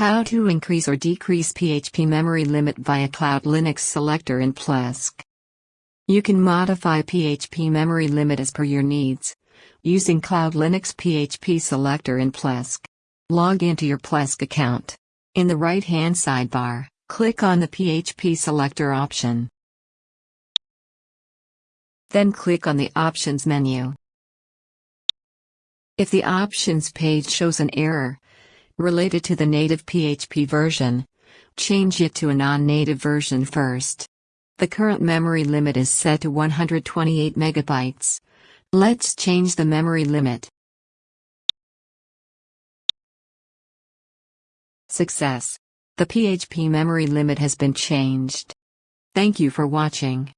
How to increase or decrease PHP memory limit via CloudLinux selector in Plesk. You can modify PHP memory limit as per your needs using CloudLinux PHP selector in Plesk. Log into your Plesk account. In the right-hand sidebar, click on the PHP selector option. Then click on the Options menu. If the Options page shows an error, related to the native PHP version. Change it to a non-native version first. The current memory limit is set to 128 megabytes. Let's change the memory limit. Success. The PHP memory limit has been changed. Thank you for watching.